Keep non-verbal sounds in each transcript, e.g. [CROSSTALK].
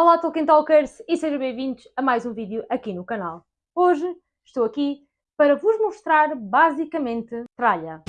Olá Tolkien Talkers e sejam bem-vindos a mais um vídeo aqui no canal. Hoje estou aqui para vos mostrar basicamente tralha.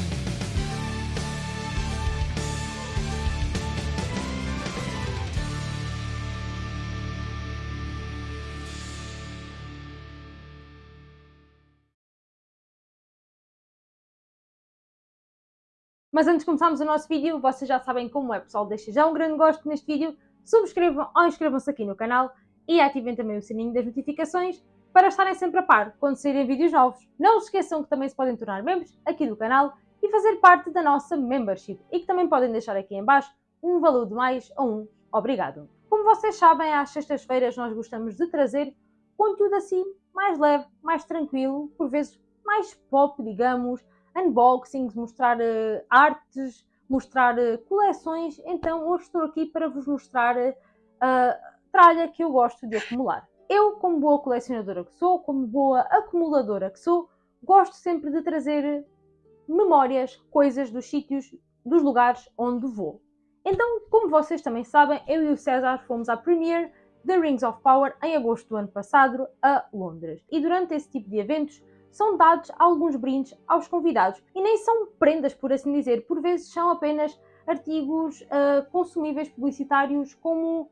Mas antes de começarmos o nosso vídeo, vocês já sabem como é, pessoal. Deixem já um grande gosto neste vídeo, subscrevam ou inscrevam-se aqui no canal e ativem também o sininho das notificações para estarem sempre a par quando saírem vídeos novos. Não se esqueçam que também se podem tornar membros aqui do canal e fazer parte da nossa membership e que também podem deixar aqui em baixo um valor de mais ou um obrigado. Como vocês sabem, às sextas-feiras nós gostamos de trazer conteúdo assim mais leve, mais tranquilo, por vezes mais pop, digamos, unboxings, mostrar uh, artes, mostrar uh, coleções. Então hoje estou aqui para vos mostrar uh, a tralha que eu gosto de acumular. Eu, como boa colecionadora que sou, como boa acumuladora que sou, gosto sempre de trazer memórias, coisas dos sítios, dos lugares onde vou. Então, como vocês também sabem, eu e o César fomos à premiere The Rings of Power em agosto do ano passado a Londres. E durante esse tipo de eventos são dados alguns brindes aos convidados. E nem são prendas, por assim dizer, por vezes são apenas artigos uh, consumíveis publicitários como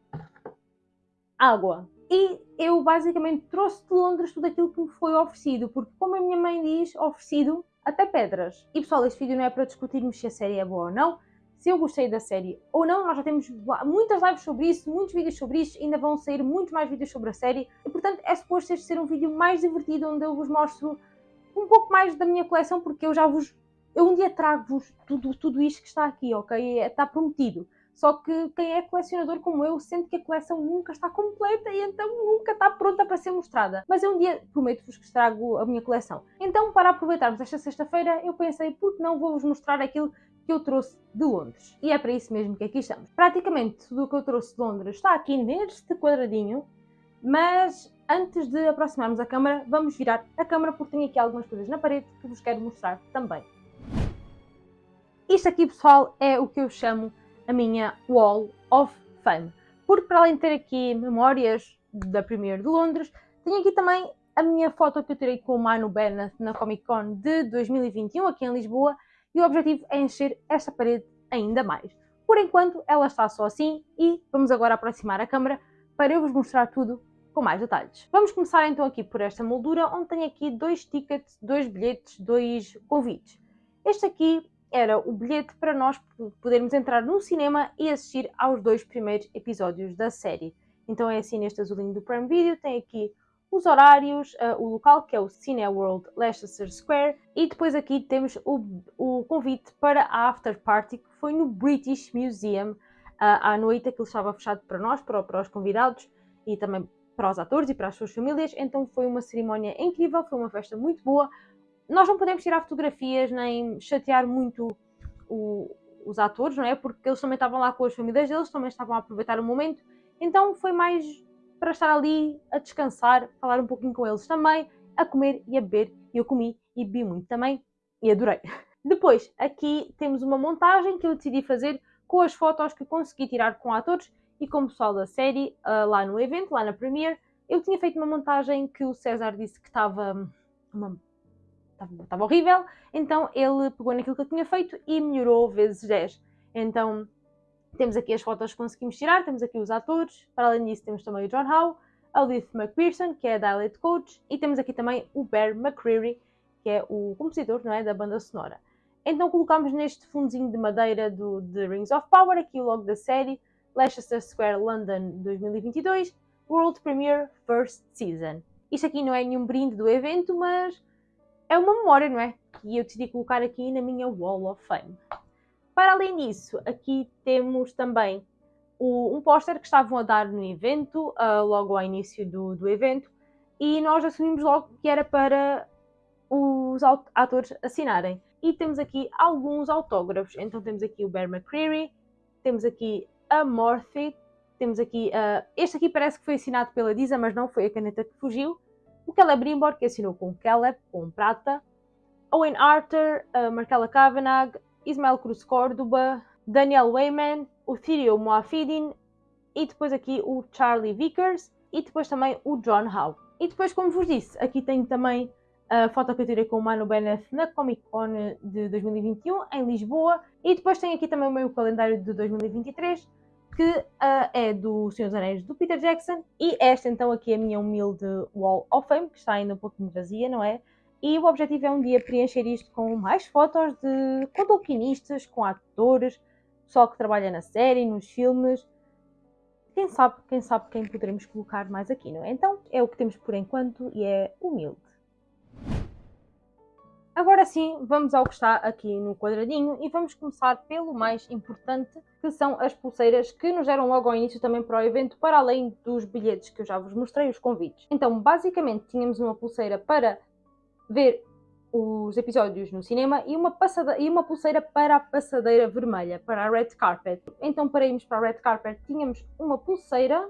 água. E eu basicamente trouxe de Londres tudo aquilo que me foi oferecido, porque como a minha mãe diz, oferecido até pedras. E pessoal, este vídeo não é para discutirmos se a série é boa ou não, se eu gostei da série ou não, nós já temos muitas lives sobre isso, muitos vídeos sobre isso, ainda vão sair muitos mais vídeos sobre a série, e portanto é suposto este ser um vídeo mais divertido, onde eu vos mostro um pouco mais da minha coleção, porque eu já vos. Eu um dia trago-vos tudo, tudo isto que está aqui, ok? Está prometido. Só que quem é colecionador como eu sente que a coleção nunca está completa e então nunca está pronta para ser mostrada. Mas eu um dia prometo-vos que estrago a minha coleção. Então, para aproveitarmos esta sexta-feira, eu pensei, por que não vou-vos mostrar aquilo que eu trouxe de Londres? E é para isso mesmo que aqui estamos. Praticamente tudo o que eu trouxe de Londres está aqui neste quadradinho, mas antes de aproximarmos a câmera, vamos virar a câmera porque tenho aqui algumas coisas na parede que vos quero mostrar também. Isto aqui, pessoal, é o que eu chamo a minha Wall of Fame. Porque para além de ter aqui memórias da Premiere de Londres, tenho aqui também a minha foto que eu tirei com o Manu Bennett na Comic Con de 2021 aqui em Lisboa e o objetivo é encher esta parede ainda mais. Por enquanto ela está só assim e vamos agora aproximar a câmera para eu vos mostrar tudo com mais detalhes. Vamos começar então aqui por esta moldura, onde tenho aqui dois tickets, dois bilhetes, dois convites. Este aqui era o bilhete para nós podermos entrar no cinema e assistir aos dois primeiros episódios da série. Então é assim neste azulinho do Prime Video, tem aqui os horários, uh, o local que é o Cineworld Leicester Square e depois aqui temos o, o convite para a after party que foi no British Museum uh, à noite, aquilo estava fechado para nós, para, para os convidados e também para os atores e para as suas famílias, então foi uma cerimónia incrível, foi uma festa muito boa. Nós não podemos tirar fotografias nem chatear muito o, os atores, não é? Porque eles também estavam lá com as famílias deles, também estavam a aproveitar o momento, então foi mais para estar ali a descansar, falar um pouquinho com eles também, a comer e a beber. Eu comi e bebi muito também e adorei. [LAUGHS] Depois, aqui temos uma montagem que eu decidi fazer com as fotos que consegui tirar com atores e com o pessoal da série uh, lá no evento, lá na Premiere. Eu tinha feito uma montagem que o César disse que estava estava horrível, então ele pegou naquilo que eu tinha feito e melhorou vezes 10. Então temos aqui as fotos que conseguimos tirar, temos aqui os atores, para além disso temos também o John Howe, a Leith McPherson, que é a Dialect Coach, e temos aqui também o Bear McCreary, que é o compositor não é, da banda sonora. Então colocamos neste fundozinho de madeira do The Rings of Power, aqui logo da série, Leicester Square London 2022 World Premiere First Season. Isto aqui não é nenhum brinde do evento, mas é uma memória, não é? Que eu decidi colocar aqui na minha Wall of Fame. Para além disso, aqui temos também o, um póster que estavam a dar no evento, uh, logo ao início do, do evento, e nós assumimos logo que era para os atores assinarem. E temos aqui alguns autógrafos. Então temos aqui o Bear McCreary, temos aqui a Morphe. Temos aqui, uh, este aqui parece que foi assinado pela Disa, mas não foi a caneta que fugiu. O Celebrimbor, que assinou com Caleb, com prata. Owen Arthur, uh, Marcella Kavanagh, Ismael Cruz Córdoba, Daniel Wayman, o Thirio Moafidin e depois aqui o Charlie Vickers e depois também o John Howe. E depois, como vos disse, aqui tenho também a foto que eu tirei com o Mano Bennett na Comic Con de 2021 em Lisboa. E depois tenho aqui também o meu calendário de 2023 que uh, é do Senhor dos Anéis do Peter Jackson. E esta então aqui é a minha humilde Wall of Fame, que está ainda um pouquinho vazia, não é? E o objetivo é um dia preencher isto com mais fotos de com tolkienistas, com atores, pessoal que trabalha na série, nos filmes. Quem sabe, quem sabe quem poderemos colocar mais aqui, não é? Então é o que temos por enquanto e é humilde. Agora sim, vamos ao que está aqui no quadradinho e vamos começar pelo mais importante, que são as pulseiras que nos deram logo ao início também para o evento, para além dos bilhetes que eu já vos mostrei, os convites. Então, basicamente, tínhamos uma pulseira para ver os episódios no cinema e uma, e uma pulseira para a passadeira vermelha, para a red carpet. Então, para irmos para a red carpet, tínhamos uma pulseira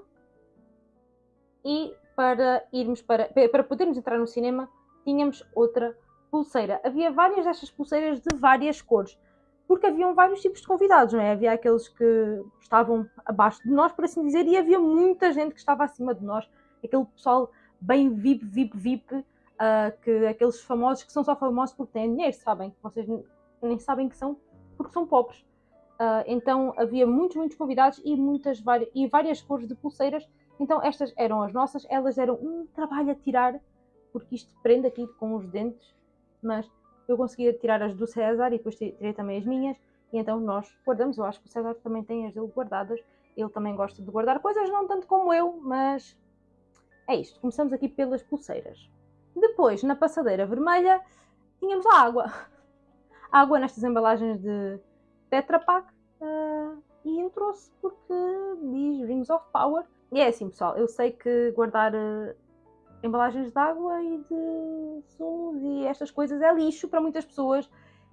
e para irmos para, para podermos entrar no cinema, tínhamos outra pulseira. Havia várias destas pulseiras de várias cores, porque haviam vários tipos de convidados, não é? Havia aqueles que estavam abaixo de nós, por assim dizer, e havia muita gente que estava acima de nós, aquele pessoal bem VIP, VIP, VIP uh, que aqueles famosos que são só famosos porque têm dinheiro, sabem? Vocês nem sabem que são porque são pobres. Uh, então havia muitos, muitos convidados e, muitas, e várias cores de pulseiras. Então estas eram as nossas, elas eram um trabalho a tirar, porque isto prende aqui com os dentes, mas eu conseguia tirar as do César e depois tirei também as minhas, e então nós guardamos. Eu acho que o César também tem as dele guardadas, ele também gosta de guardar coisas, não tanto como eu, mas é isto. Começamos aqui pelas pulseiras. Depois, na passadeira vermelha, tínhamos a água. [LAUGHS] água nestas embalagens de Tetra Pak. Uh, e eu trouxe porque diz Rings of Power. E é assim, pessoal, eu sei que guardar uh, embalagens de água e de sumos e estas coisas é lixo para muitas pessoas.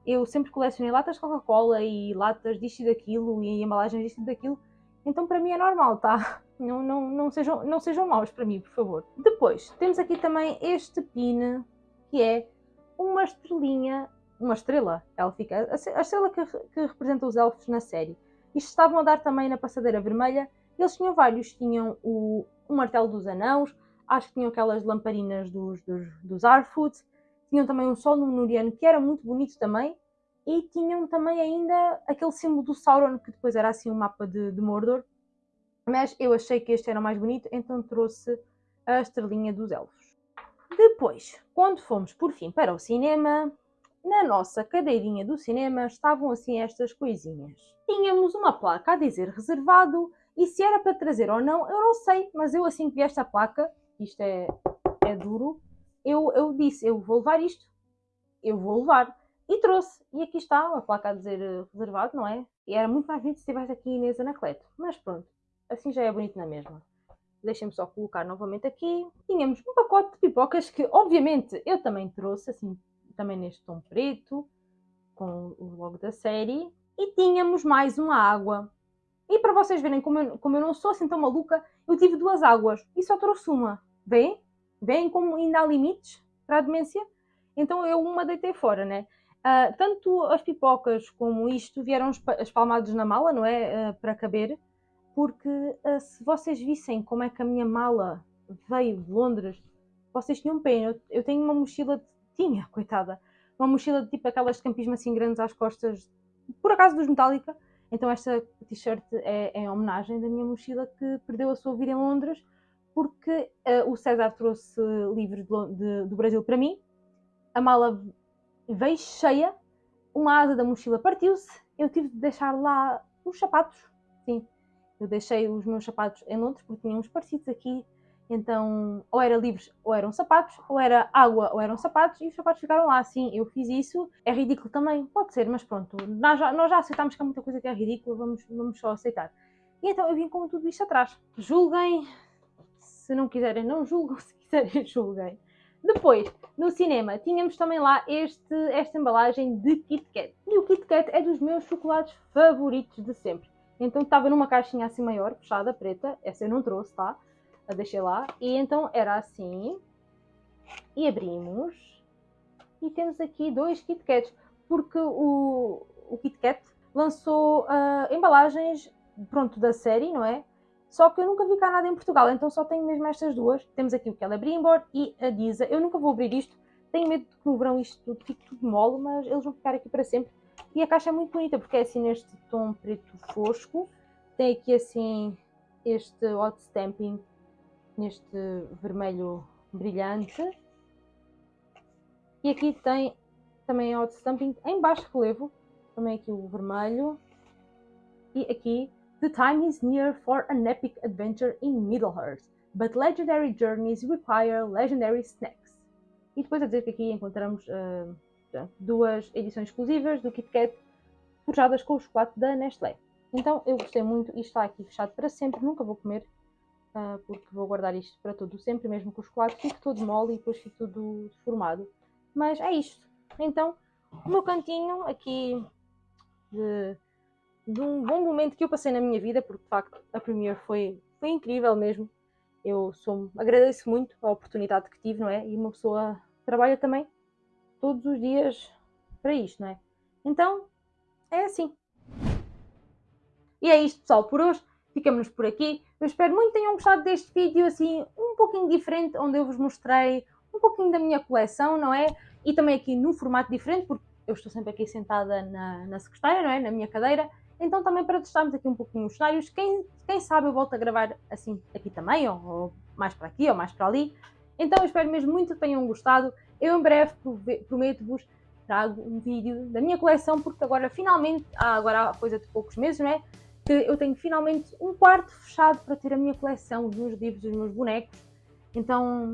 Eu sempre colecionei latas de Coca-Cola e latas disto e daquilo e embalagens disto e daquilo. Então para mim é normal, tá? [LAUGHS] Não, não, não, sejam, não sejam maus para mim, por favor. Depois, temos aqui também este pin, que é uma estrelinha, uma estrela élfica, a estrela que, que representa os elfos na série. Isto estavam a dar também na passadeira vermelha. Eles tinham vários, tinham o, o martelo dos anãos, acho que tinham aquelas lamparinas dos, dos, dos tinham também um sol númenoriano que era muito bonito também, e tinham também ainda aquele símbolo do Sauron, que depois era assim um mapa de, de Mordor, mas eu achei que este era mais bonito, então trouxe a estrelinha dos elfos. Depois, quando fomos por fim para o cinema, na nossa cadeirinha do cinema estavam assim estas coisinhas. Tínhamos uma placa a dizer reservado e se era para trazer ou não, eu não sei, mas eu assim que vi esta placa, isto é, é duro, eu, eu disse, eu vou levar isto, eu vou levar. E trouxe. E aqui está uma placa a dizer reservado, não é? E era muito mais bonito se tivesse aqui Inês Anacleto. Mas pronto, assim já é bonito na mesma. Deixem-me só colocar novamente aqui. Tínhamos um pacote de pipocas que, obviamente, eu também trouxe, assim, também neste tom preto, com o logo da série. E tínhamos mais uma água. E para vocês verem como eu, como eu não sou assim tão maluca, eu tive duas águas e só trouxe uma. Vêem? Vêem como ainda há limites para a demência? Então eu uma deitei fora, né? Uh, tanto as pipocas como isto vieram espalmados na mala, não é? Uh, para caber porque uh, se vocês vissem como é que a minha mala veio de Londres, vocês tinham pena. Eu, eu tenho uma mochila, de, tinha, coitada, uma mochila de tipo aquelas de campismo assim grandes às costas, por acaso dos Metallica. Então esta t-shirt é, é em homenagem da minha mochila que perdeu a sua vida em Londres porque uh, o César trouxe livros de, de, do Brasil para mim. A mala veio cheia, uma asa da mochila partiu-se, eu tive de deixar lá os sapatos, sim, eu deixei os meus sapatos em Londres porque tinham uns parecidos aqui. Então, ou era livros ou eram sapatos, ou era água ou eram sapatos, e os sapatos ficaram lá. Sim, eu fiz isso. É ridículo também, pode ser, mas pronto. Nós já, nós já aceitámos que há muita coisa que é ridícula, vamos, vamos só aceitar. E então eu vim com tudo isto atrás. Julguem, se não quiserem, não julgam, [LAUGHS] se quiserem, julguem. Depois, no cinema, tínhamos também lá este, esta embalagem de Kit Kat. E o Kit Kat é dos meus chocolates favoritos de sempre. Então estava numa caixinha assim maior, fechada, preta. Essa eu não trouxe, tá? A deixei lá. E então era assim. E abrimos. E temos aqui dois Kit Kats. Porque o, o Kit Kat lançou uh, embalagens, pronto, da série, não é? só que eu nunca vi cá nada em Portugal, então só tenho mesmo estas duas. Temos aqui o Celebrimbor e a Disa. Eu nunca vou abrir isto, tenho medo de que no verão isto fique tudo mole, mas eles vão ficar aqui para sempre. E a caixa é muito bonita, porque é assim neste tom preto fosco. Tem aqui assim este hot stamping, neste vermelho brilhante. E aqui tem também hot stamping em baixo relevo, também aqui o vermelho. E aqui, The time is near for an epic adventure in Middle-earth, but legendary journeys require legendary snacks. E depois a dizer que aqui encontramos uh, duas edições exclusivas do Kit Kat forjadas com o chocolate da Nestlé. Então eu gostei muito, isto está aqui fechado para sempre, nunca vou comer, uh, porque vou guardar isto para todo sempre, mesmo com o chocolate, fique todo mole e depois fique tudo deformado. Mas é isto. Então, o meu cantinho aqui de, de, um bom momento que eu passei na minha vida, porque de facto a Premiere foi, foi incrível mesmo. Eu sou, agradeço muito a oportunidade que tive, não é? E uma pessoa trabalha também todos os dias para isto, não é? Então, é assim. E é isto, pessoal, por hoje. Ficamos por aqui. Eu espero muito que tenham gostado deste vídeo, assim, um pouquinho diferente, onde eu vos mostrei um pouquinho da minha coleção, não é? E também aqui num formato diferente, porque eu estou sempre aqui sentada na, na secretária, não é? Na minha cadeira. Então também para testarmos aqui um pouquinho os cenários. Quem, quem sabe eu volto a gravar assim aqui também, ou, ou mais para aqui, ou mais para ali. Então eu espero mesmo muito que tenham gostado. Eu em breve prometo-vos trago um vídeo da minha coleção, porque agora finalmente, agora há coisa de poucos meses, não é? Que eu tenho finalmente um quarto fechado para ter a minha coleção, os meus livros, os meus bonecos. Então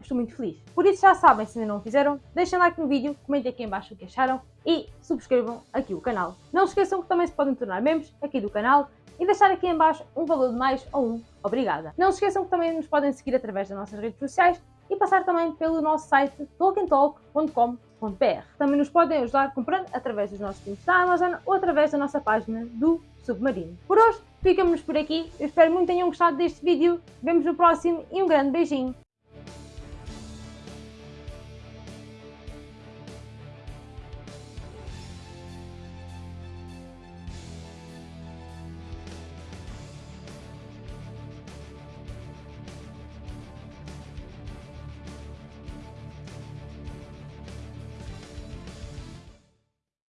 estou muito feliz. Por isso já sabem, se ainda não fizeram, deixem like no vídeo, comentem aqui em baixo o que acharam e subscrevam aqui o canal. Não se esqueçam que também se podem tornar membros aqui do canal e deixar aqui em baixo um valor de mais ou um obrigada. Não se esqueçam que também nos podem seguir através das nossas redes sociais e passar também pelo nosso site tolkientalk.com.br. Também nos podem ajudar comprando através dos nossos links da Amazon ou através da nossa página do Submarino. Por hoje, ficamos por aqui. Eu espero muito que tenham gostado deste vídeo. Vemos no próximo e um grande beijinho.